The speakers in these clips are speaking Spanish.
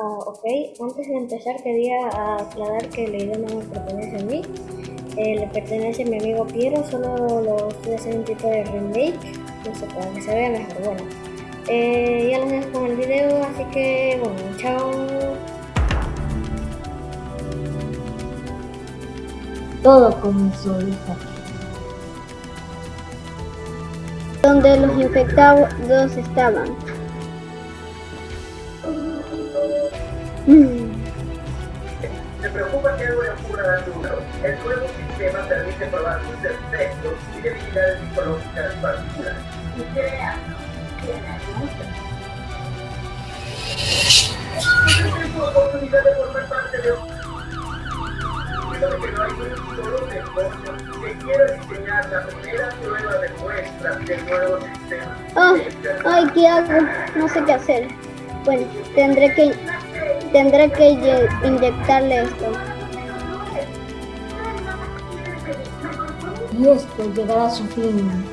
Ah, ok, antes de empezar quería aclarar que la idea no me pertenece a mí, eh, le pertenece a mi amigo Piero, solo lo estoy haciendo un tipo de remake, no sé, para que se vea mejor, bueno. Eh, ya los dejo con el video, así que bueno, chao. Todo comenzó, hija. Donde los infectados estaban. Se preocupa que algo le ocurra al número. El nuevo sistema permite probar sus efectos y debilidades psicológicas. Y créanlo, tiene mucho. Es su oportunidad de formar parte de un que no hay un solo negocio que quiera diseñar la primera prueba de muestra del nuevo sistema. Oh, ay, ¿qué hago? No sé qué hacer. Bueno, tendré que tendré que inyectarle esto. Y esto llegará a su fin.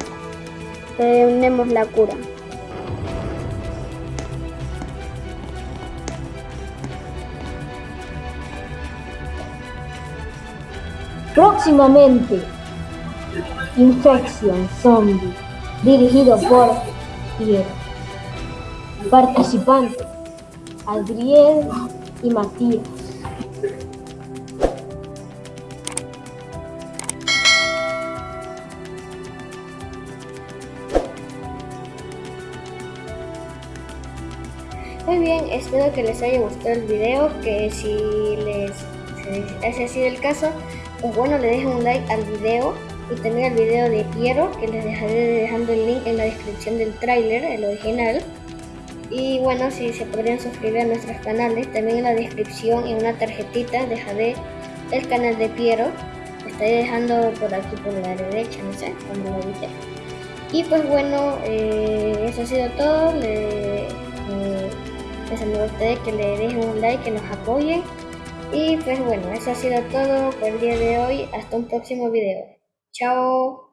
Tenemos la cura. Próximamente, Infection Zombie, dirigido por Piero. Participantes, Adriel y Matías. Muy bien, espero que les haya gustado el video, que si les si ha sido el caso, pues bueno, le dejen un like al video y también al video de Piero, que les dejaré dejando el link en la descripción del tráiler, el original. Y bueno, si se podrían suscribir a nuestros canales, también en la descripción en una tarjetita dejaré el canal de Piero. Estaré dejando por aquí por la derecha, no sé, cuando lo edite. Y pues bueno, eh, eso ha sido todo. Eh, pues me gustaría que le dejen un like, que nos apoyen. Y pues bueno, eso ha sido todo por el día de hoy. Hasta un próximo video. Chao.